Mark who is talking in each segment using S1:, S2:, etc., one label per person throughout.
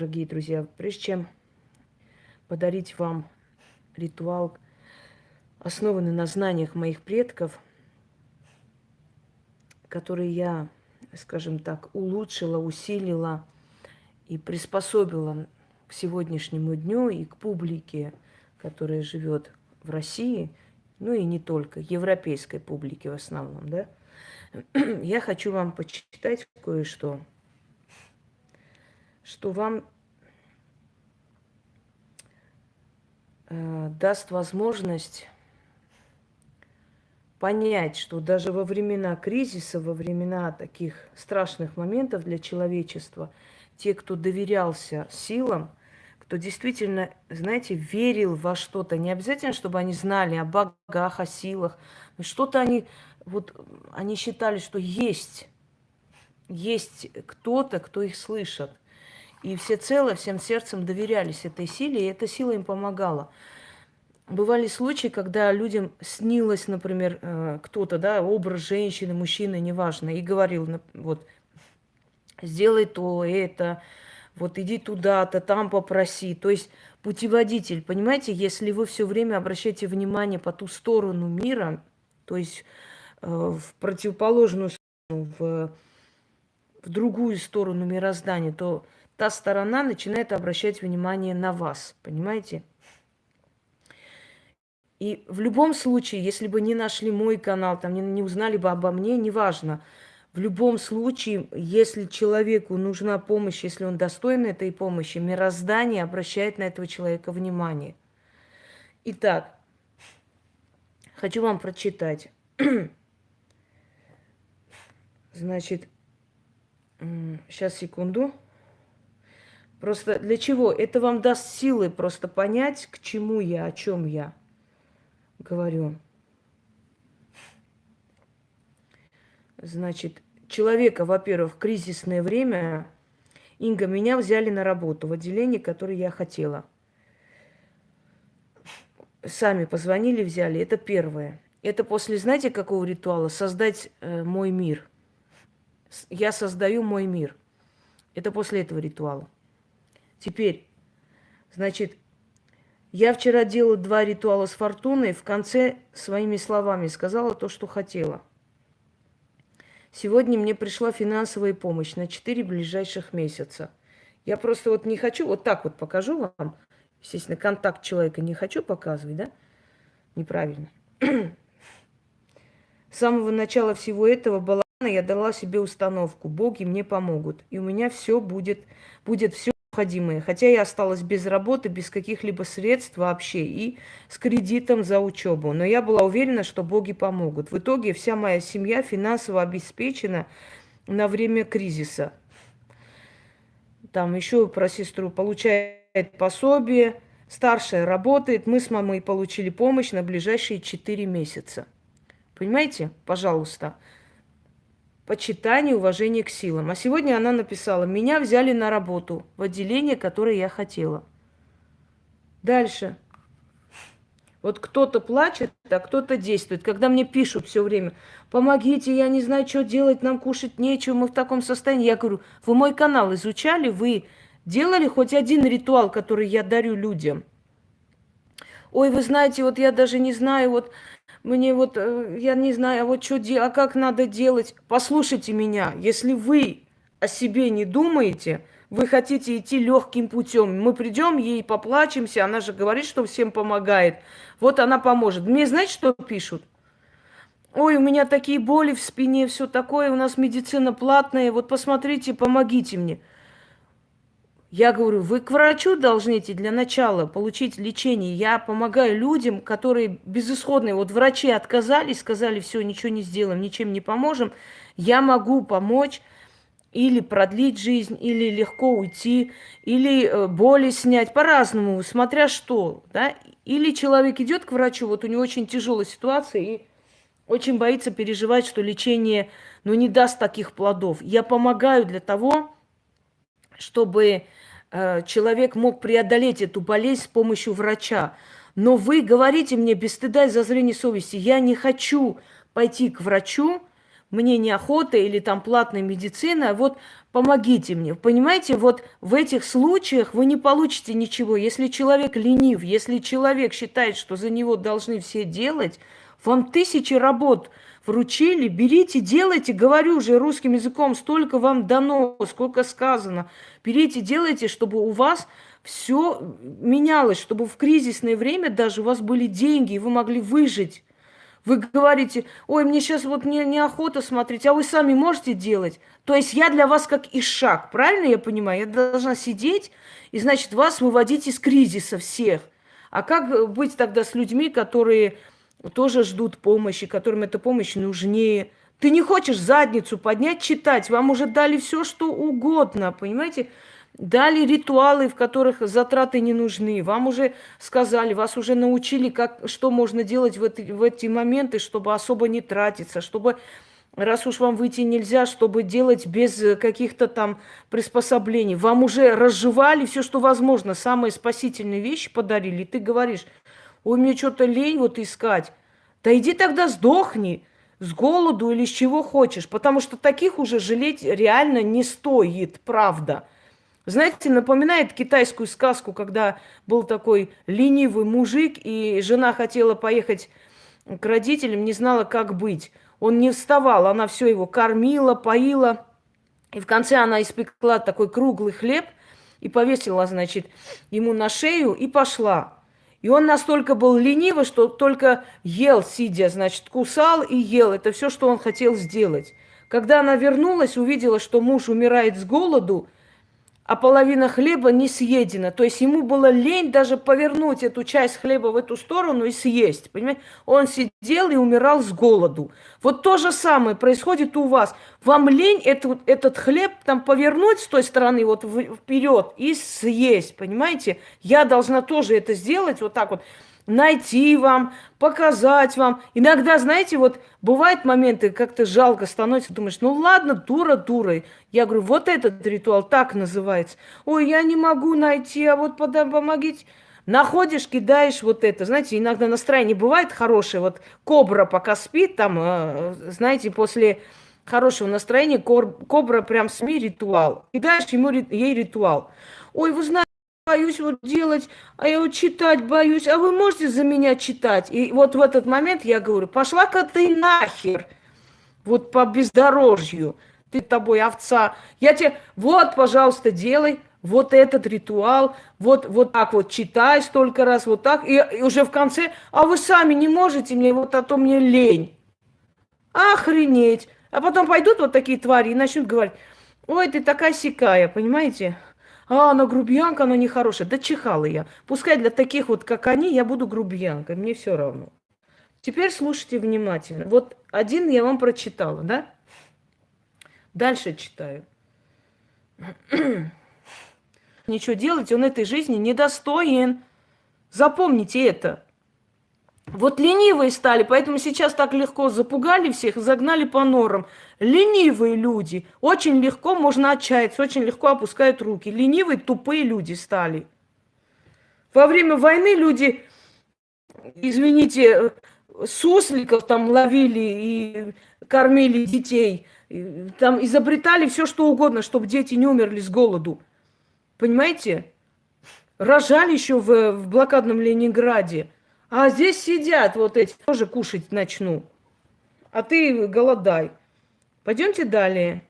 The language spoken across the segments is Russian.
S1: дорогие друзья, прежде чем подарить вам ритуал, основанный на знаниях моих предков, который я, скажем так, улучшила, усилила и приспособила к сегодняшнему дню и к публике, которая живет в России, ну и не только, европейской публике в основном, да, я хочу вам почитать кое-что, что вам э, даст возможность понять, что даже во времена кризиса, во времена таких страшных моментов для человечества, те, кто доверялся силам, кто действительно, знаете, верил во что-то, не обязательно, чтобы они знали о богах, о силах, что-то они, вот, они считали, что есть, есть кто-то, кто их слышит. И все цело, всем сердцем доверялись этой силе, и эта сила им помогала. Бывали случаи, когда людям снилось, например, э, кто-то, да, образ женщины, мужчины, неважно, и говорил, вот, сделай то, это, вот иди туда-то, там попроси. То есть путеводитель, понимаете, если вы все время обращаете внимание по ту сторону мира, то есть э, в противоположную сторону, в, в другую сторону мироздания, то та сторона начинает обращать внимание на вас, понимаете? И в любом случае, если бы не нашли мой канал, там не, не узнали бы обо мне, неважно. В любом случае, если человеку нужна помощь, если он достоин этой помощи, мироздание обращает на этого человека внимание. Итак, хочу вам прочитать. Значит, сейчас, секунду. Просто для чего? Это вам даст силы просто понять, к чему я, о чем я говорю. Значит, человека, во-первых, кризисное время, Инга, меня взяли на работу в отделение, которое я хотела. Сами позвонили, взяли. Это первое. Это после, знаете, какого ритуала? Создать э, мой мир. Я создаю мой мир. Это после этого ритуала. Теперь, значит, я вчера делала два ритуала с фортуной, в конце своими словами сказала то, что хотела. Сегодня мне пришла финансовая помощь на 4 ближайших месяца. Я просто вот не хочу, вот так вот покажу вам. Естественно, контакт человека не хочу показывать, да? Неправильно. С самого начала всего этого балагана я дала себе установку. Боги мне помогут. И у меня все будет, будет все необходимое. Хотя я осталась без работы, без каких-либо средств вообще и с кредитом за учебу. Но я была уверена, что боги помогут. В итоге вся моя семья финансово обеспечена на время кризиса. Там еще про сестру получает пособие, старшая работает. Мы с мамой получили помощь на ближайшие 4 месяца. Понимаете? Пожалуйста почитание, уважение к силам. А сегодня она написала, меня взяли на работу в отделение, которое я хотела. Дальше. Вот кто-то плачет, а кто-то действует. Когда мне пишут все время, помогите, я не знаю, что делать, нам кушать нечего, мы в таком состоянии. Я говорю, вы мой канал изучали, вы делали хоть один ритуал, который я дарю людям? Ой, вы знаете, вот я даже не знаю, вот мне вот, э, я не знаю, а вот что делать, а как надо делать. Послушайте меня, если вы о себе не думаете, вы хотите идти легким путем. Мы придем, ей поплачемся, она же говорит, что всем помогает. Вот она поможет. Мне знаете, что пишут? Ой, у меня такие боли в спине, все такое, у нас медицина платная, вот посмотрите, помогите мне. Я говорю, вы к врачу должны идти для начала, получить лечение. Я помогаю людям, которые безысходные. Вот врачи отказались, сказали, все, ничего не сделаем, ничем не поможем. Я могу помочь или продлить жизнь, или легко уйти, или э, боли снять, по-разному, смотря что. Да? Или человек идет к врачу, вот у него очень тяжелая ситуация, и очень боится переживать, что лечение ну, не даст таких плодов. Я помогаю для того, чтобы человек мог преодолеть эту болезнь с помощью врача. Но вы говорите мне без стыда и зазрения совести, я не хочу пойти к врачу, мне неохота или там платная медицина, вот помогите мне. Понимаете, вот в этих случаях вы не получите ничего. Если человек ленив, если человек считает, что за него должны все делать, вам тысячи работ вручили, берите, делайте, говорю же русским языком, столько вам дано, сколько сказано. Берите, делайте, чтобы у вас все менялось, чтобы в кризисное время даже у вас были деньги, и вы могли выжить. Вы говорите, ой, мне сейчас вот не, неохота смотреть, а вы сами можете делать. То есть я для вас как ишак, правильно я понимаю? Я должна сидеть и, значит, вас выводить из кризиса всех. А как быть тогда с людьми, которые тоже ждут помощи, которым эта помощь нужнее? Ты не хочешь задницу поднять, читать, вам уже дали все, что угодно, понимаете? Дали ритуалы, в которых затраты не нужны. Вам уже сказали, вас уже научили, как, что можно делать в эти, в эти моменты, чтобы особо не тратиться, чтобы, раз уж вам выйти нельзя, чтобы делать без каких-то там приспособлений. Вам уже разжевали все, что возможно. Самые спасительные вещи подарили. И ты говоришь, ой, мне что-то лень вот искать. Да иди тогда сдохни с голоду или с чего хочешь, потому что таких уже жалеть реально не стоит, правда. Знаете, напоминает китайскую сказку, когда был такой ленивый мужик, и жена хотела поехать к родителям, не знала, как быть. Он не вставал, она все его кормила, поила. И в конце она испекла такой круглый хлеб и повесила, значит, ему на шею и пошла. И он настолько был ленивый, что только ел, сидя, значит, кусал и ел. Это все, что он хотел сделать. Когда она вернулась, увидела, что муж умирает с голоду – а половина хлеба не съедена. То есть ему было лень даже повернуть эту часть хлеба в эту сторону и съесть. Понимаете? Он сидел и умирал с голоду. Вот то же самое происходит у вас. Вам лень этот, этот хлеб там повернуть с той стороны вот вперед и съесть. Понимаете? Я должна тоже это сделать вот так вот найти вам, показать вам. Иногда, знаете, вот бывают моменты, как-то жалко становится, думаешь, ну ладно, дура дурой. Я говорю, вот этот ритуал так называется. Ой, я не могу найти, а вот помогите. Находишь, кидаешь вот это. Знаете, иногда настроение бывает хорошее. Вот кобра пока спит, там, э, знаете, после хорошего настроения кобра прям СМИ ритуал. Кидаешь ему, ей ритуал. Ой, вы знаете, боюсь вот делать, а я вот читать боюсь, а вы можете за меня читать? И вот в этот момент я говорю, пошла-ка ты нахер, вот по бездорожью, ты тобой овца. Я тебе, вот, пожалуйста, делай вот этот ритуал, вот, вот так вот читай столько раз, вот так, и, и уже в конце, а вы сами не можете мне, вот а то мне лень. Охренеть. А потом пойдут вот такие твари и начнут говорить, ой, ты такая сикая, понимаете? А, она грубиянка, она нехорошая. Да чихала я. Пускай для таких вот, как они, я буду грубиянкой, мне все равно. Теперь слушайте внимательно. Вот один я вам прочитала, да? Дальше читаю. Ничего делать он этой жизни недостоин. Запомните это. Вот ленивые стали, поэтому сейчас так легко запугали всех, загнали по норам. Ленивые люди. Очень легко можно отчаяться, очень легко опускают руки. Ленивые, тупые люди стали. Во время войны люди, извините, сусликов там ловили и кормили детей. Там изобретали все, что угодно, чтобы дети не умерли с голоду. Понимаете? Рожали еще в, в блокадном Ленинграде. А здесь сидят вот эти, тоже кушать начну. А ты голодай. Пойдемте далее.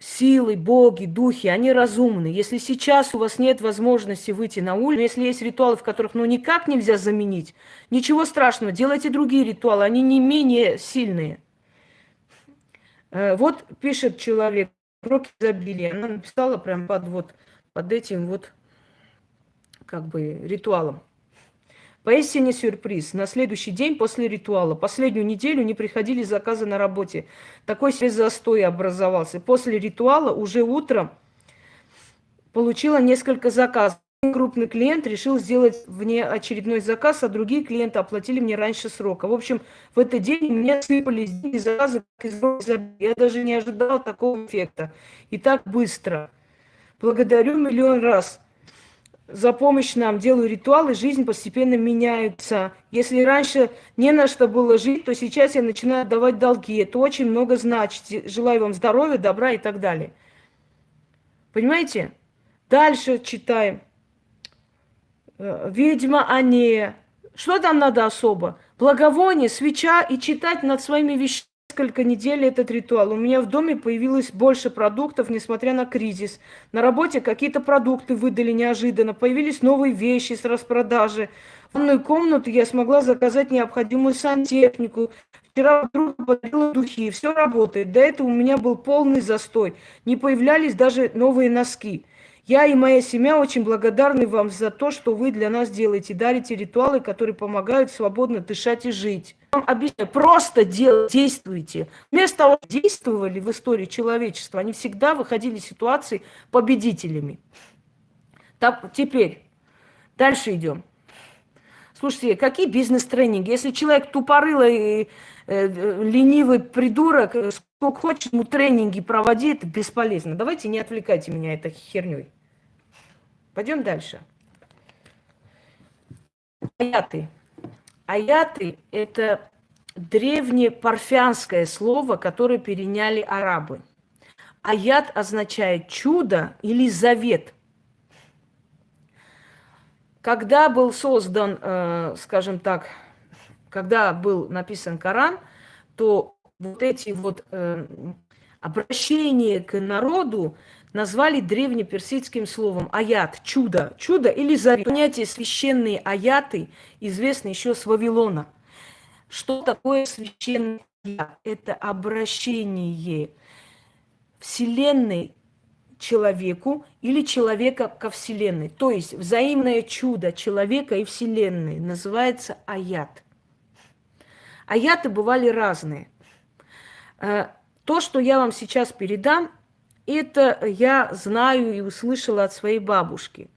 S1: Силы, боги, духи, они разумны. Если сейчас у вас нет возможности выйти на улицу, если есть ритуалы, в которых ну никак нельзя заменить, ничего страшного, делайте другие ритуалы, они не менее сильные. Э, вот пишет человек, уроки изобилия. Она написала прям под, вот, под этим вот как бы ритуалом. Поистине сюрприз. На следующий день после ритуала, последнюю неделю не приходили заказы на работе. Такой себе застой образовался. После ритуала уже утром получила несколько заказов. Крупный клиент решил сделать мне очередной заказ, а другие клиенты оплатили мне раньше срока. В общем, в этот день мне сыпались заказы, я даже не ожидала такого эффекта. И так быстро. Благодарю миллион раз. За помощь нам, делаю ритуалы, жизнь постепенно меняется. Если раньше не на что было жить, то сейчас я начинаю отдавать долги. Это очень много значит. Желаю вам здоровья, добра и так далее. Понимаете? Дальше читаем. Э, ведьма Анея. Что там надо особо? Благовоние, свеча и читать над своими вещами несколько недель этот ритуал. У меня в доме появилось больше продуктов, несмотря на кризис. На работе какие-то продукты выдали неожиданно. Появились новые вещи с распродажи. В ванную комнату я смогла заказать необходимую сантехнику. Вчера подруга подарила духи. Все работает. До этого у меня был полный застой. Не появлялись даже новые носки. Я и моя семья очень благодарны вам за то, что вы для нас делаете. Дарите ритуалы, которые помогают свободно дышать и жить. Вам объясняю, просто делайте, действуйте. Вместо того, что действовали в истории человечества, они всегда выходили из ситуации победителями. Так, теперь, дальше идем. Слушайте, какие бизнес-тренинги? Если человек тупорылый, э, э, ленивый придурок, э, сколько хочет ему тренинги проводи, это бесполезно. Давайте не отвлекайте меня этой херней. Пойдем дальше. Аяты. Аяты – это древнее парфянское слово, которое переняли арабы. Аят означает чудо или завет. Когда был создан, э, скажем так, когда был написан Коран, то вот эти вот э, обращения к народу назвали древнеперсидским словом аят, чудо, чудо или завет. Понятие священные аяты известно еще с Вавилона. Что такое священный аят? Это обращение Вселенной человеку или человека ко Вселенной. То есть взаимное чудо человека и Вселенной называется аят. Аяты бывали разные. Э, то, что я вам сейчас передам, это я знаю и услышала от своей бабушки.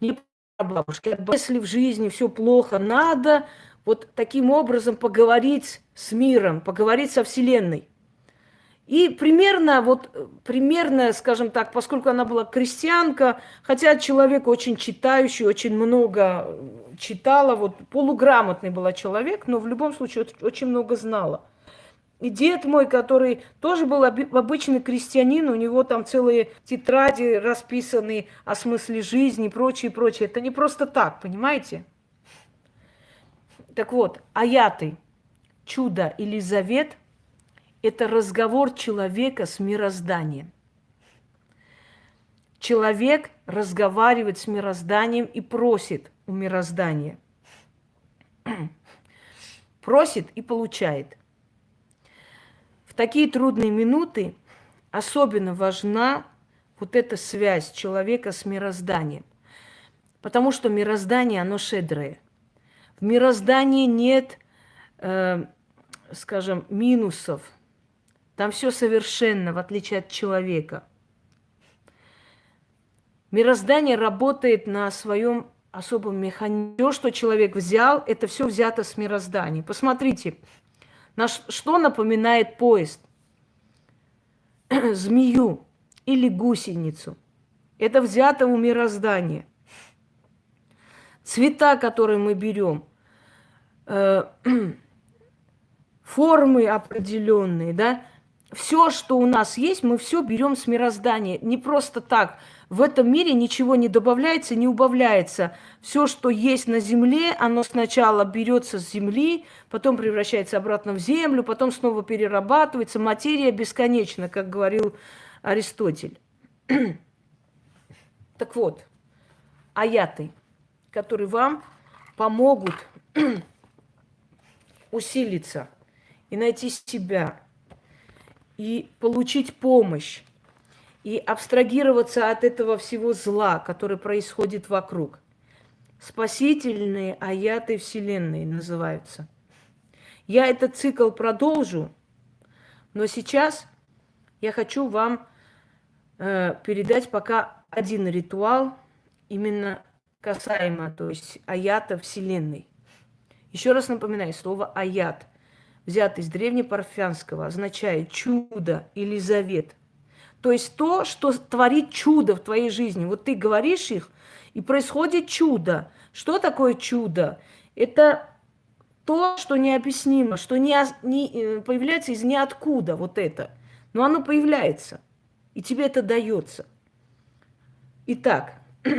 S1: Не бабушки. Если в жизни все плохо, надо вот таким образом поговорить с миром, поговорить со Вселенной. И примерно, вот, примерно, скажем так, поскольку она была крестьянка, хотя человек очень читающий, очень много читала, вот полуграмотный была человек, но в любом случае очень много знала. И дед мой, который тоже был обычный крестьянин, у него там целые тетради расписаны о смысле жизни и прочее, прочее. Это не просто так, понимаете? Так вот, аяты, чудо или завет – это разговор человека с мирозданием. Человек разговаривает с мирозданием и просит у мироздания. Просит и получает такие трудные минуты особенно важна вот эта связь человека с мирозданием. Потому что мироздание, оно шедрое. В мироздании нет, э, скажем, минусов. Там все совершенно, в отличие от человека. Мироздание работает на своем особом механизме. Все, что человек взял, это все взято с мироздания. Посмотрите, на что напоминает поезд? Змею или гусеницу. Это взято у мироздания. Цвета, которые мы берем, э, формы определенные, да, все, что у нас есть, мы все берем с мироздания. Не просто так. В этом мире ничего не добавляется, не убавляется. Все, что есть на земле, оно сначала берется с земли, потом превращается обратно в землю, потом снова перерабатывается. Материя бесконечна, как говорил Аристотель. так вот, аяты, которые вам помогут усилиться и найти себя, и получить помощь, и абстрагироваться от этого всего зла, которое происходит вокруг. Спасительные аяты Вселенной называются. Я этот цикл продолжу, но сейчас я хочу вам э, передать пока один ритуал, именно касаемо, то есть аята Вселенной. Еще раз напоминаю, слово аят – взят из древнепарфянского, означает чудо или завет. То есть то, что творит чудо в твоей жизни. Вот ты говоришь их, И происходит чудо. Что такое чудо? Это то, что необъяснимо, что не, не э, появляется из ниоткуда вот это. Но оно появляется. И тебе это дается. Итак,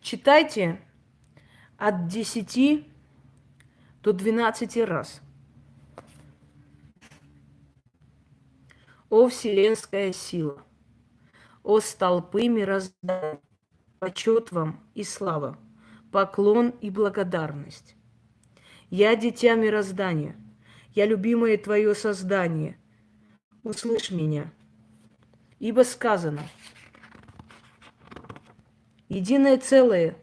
S1: читайте от 10 до 12 раз. О вселенская сила, о столпы мироздания, почет вам и слава, поклон и благодарность. Я дитя мироздания, я любимое твое создание. Услышь меня, ибо сказано, единое целое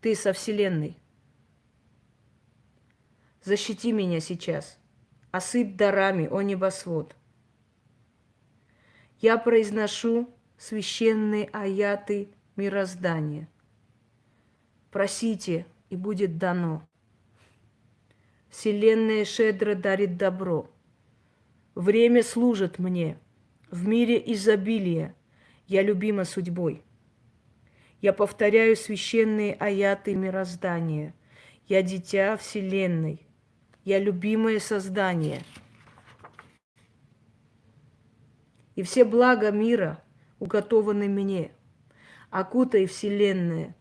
S1: ты со Вселенной. Защити меня сейчас, осыпь дарами, о небосвод – я произношу священные аяты мироздания. Просите, и будет дано. Вселенная щедро дарит добро. Время служит мне. В мире изобилия. Я любима судьбой. Я повторяю священные аяты мироздания. Я дитя Вселенной. Я любимое создание – и все блага мира уготованы мне. Окутай Вселенная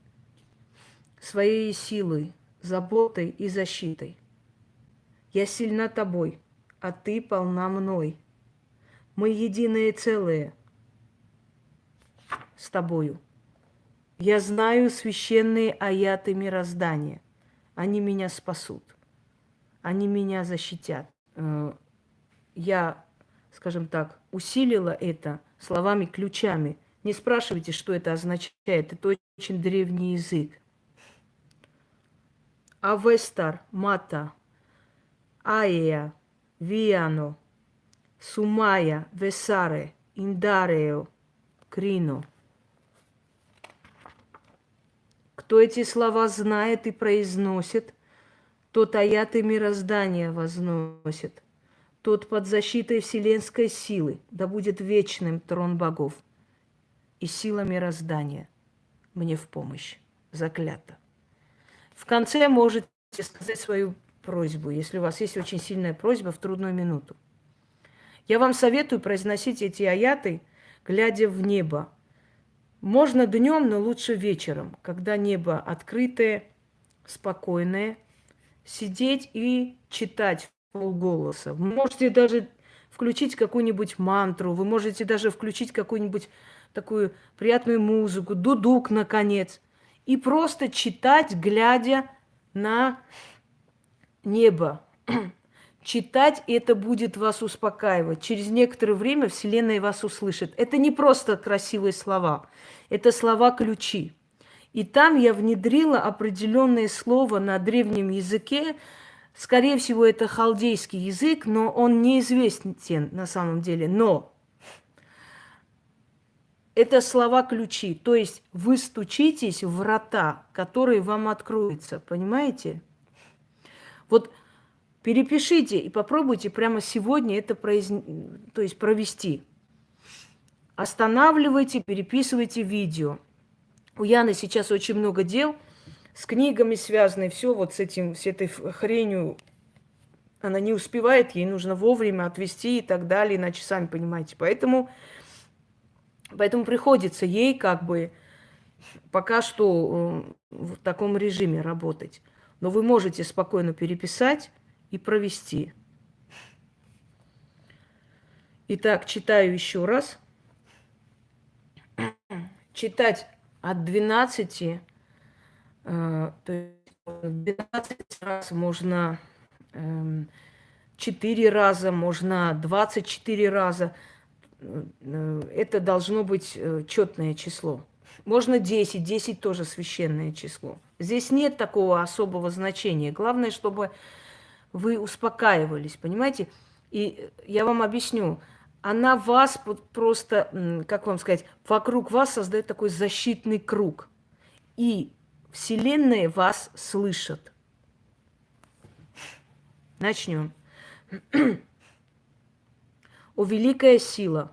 S1: своей силой, заботой и защитой. Я сильна тобой, а ты полна мной. Мы единое целое с тобою. Я знаю священные аяты мироздания. Они меня спасут. Они меня защитят. Э, я скажем так, усилила это словами-ключами. Не спрашивайте, что это означает. Это очень древний язык. Авестар, Мата, Аия, Виано, Сумая, Весаре, Индарео, Крино. Кто эти слова знает и произносит, тот аяты мироздания возносит тот под защитой вселенской силы, да будет вечным трон богов и сила мироздания мне в помощь. Заклято. В конце можете сказать свою просьбу, если у вас есть очень сильная просьба в трудную минуту. Я вам советую произносить эти аяты, глядя в небо. Можно днем, но лучше вечером, когда небо открытое, спокойное, сидеть и читать полголоса. Вы можете даже включить какую-нибудь мантру, вы можете даже включить какую-нибудь такую приятную музыку, дудук, наконец, и просто читать, глядя на небо. Читать это будет вас успокаивать. Через некоторое время Вселенная вас услышит. Это не просто красивые слова, это слова-ключи. И там я внедрила определенное слово на древнем языке, Скорее всего, это халдейский язык, но он неизвестен на самом деле. Но это слова-ключи. То есть вы стучитесь в врата, которые вам откроются. Понимаете? Вот перепишите и попробуйте прямо сегодня это произ... то есть провести. Останавливайте, переписывайте видео. У Яны сейчас очень много дел – с книгами связаны, все вот с этим, с этой хренью. Она не успевает, ей нужно вовремя отвести и так далее, иначе сами понимаете. Поэтому, поэтому приходится ей как бы пока что э, в таком режиме работать. Но вы можете спокойно переписать и провести. Итак, читаю еще раз. Читать от 12 Э, то есть 12 раз можно 4 эм, раза, можно 24 раза. Э, это должно быть э, четное число. Можно 10, 10 тоже священное число. Здесь нет такого особого значения. Главное, чтобы вы успокаивались, понимаете? И я вам объясню, она вас просто, как вам сказать, вокруг вас создает такой защитный круг. И Вселенная вас слышит. Начнем. О великая сила,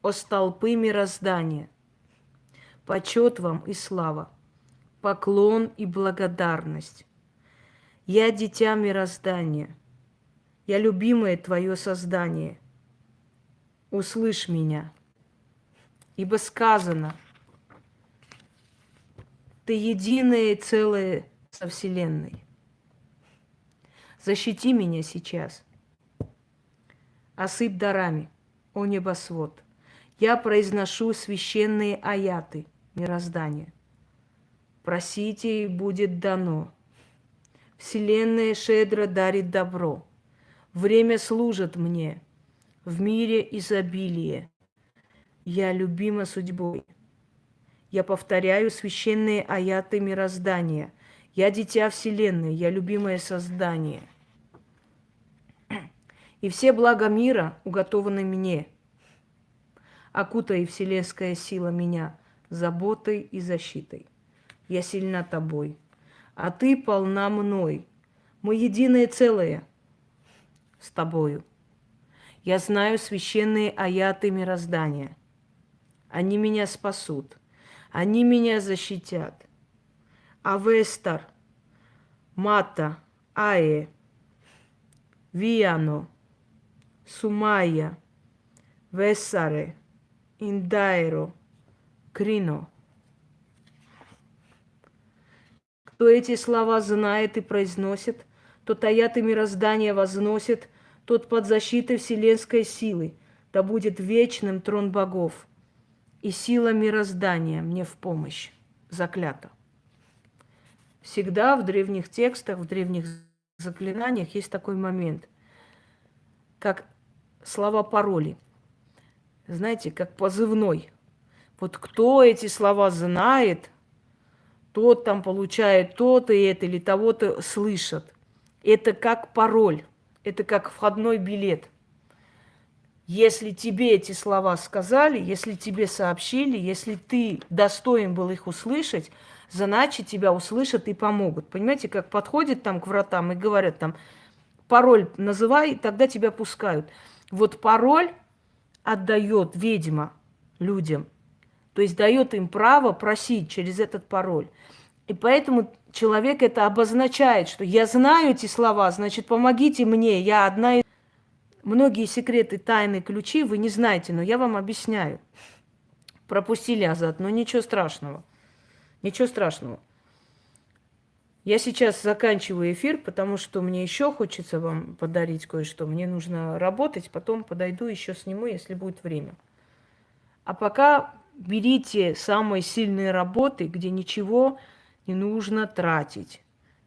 S1: о столпы мироздания. Почет вам и слава, поклон и благодарность. Я дитя мироздания, я любимое твое создание. Услышь меня, ибо сказано, ты единое целое со Вселенной. Защити меня сейчас. Осыпь дарами, о небосвод. Я произношу священные аяты мироздания. Просите, и будет дано. Вселенная щедро дарит добро. Время служит мне. В мире изобилие. Я любима судьбой. Я повторяю священные аяты мироздания. Я дитя Вселенной, я любимое создание. И все блага мира уготованы мне. Окутай, вселенская сила, меня заботой и защитой. Я сильна тобой а ты полна мной. Мы единое целое с тобою. Я знаю священные аяты мироздания. Они меня спасут. Они меня защитят. Авестар, Мата, Ае, Виано, Сумая, Весаре, Индайро, Крино – Кто эти слова знает и произносит, тот аяты мироздания возносит, тот под защитой вселенской силы, да будет вечным трон богов, и сила мироздания мне в помощь. Заклято. Всегда в древних текстах, в древних заклинаниях есть такой момент, как слова пароли. Знаете, как позывной. Вот кто эти слова знает, тот там получает то-то и это, или того-то слышат. Это как пароль, это как входной билет. Если тебе эти слова сказали, если тебе сообщили, если ты достоин был их услышать, значит, тебя услышат и помогут. Понимаете, как подходят там к вратам и говорят там, пароль называй, тогда тебя пускают. Вот пароль отдает ведьма людям. То есть дает им право просить через этот пароль. И поэтому человек это обозначает, что я знаю эти слова, значит, помогите мне, я одна из... Многие секреты, тайны, ключи вы не знаете, но я вам объясняю. Пропустили Азат, но ничего страшного. Ничего страшного. Я сейчас заканчиваю эфир, потому что мне еще хочется вам подарить кое-что. Мне нужно работать, потом подойду еще сниму, если будет время. А пока берите самые сильные работы, где ничего не нужно тратить,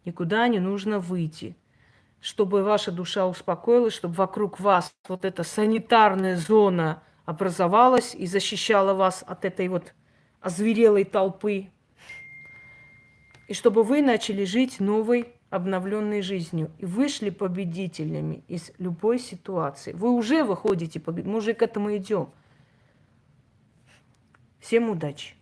S1: никуда не нужно выйти, чтобы ваша душа успокоилась, чтобы вокруг вас вот эта санитарная зона образовалась и защищала вас от этой вот озверелой толпы, и чтобы вы начали жить новой обновленной жизнью и вышли победителями из любой ситуации. Вы уже выходите, мы уже к этому идем. Всем удачи!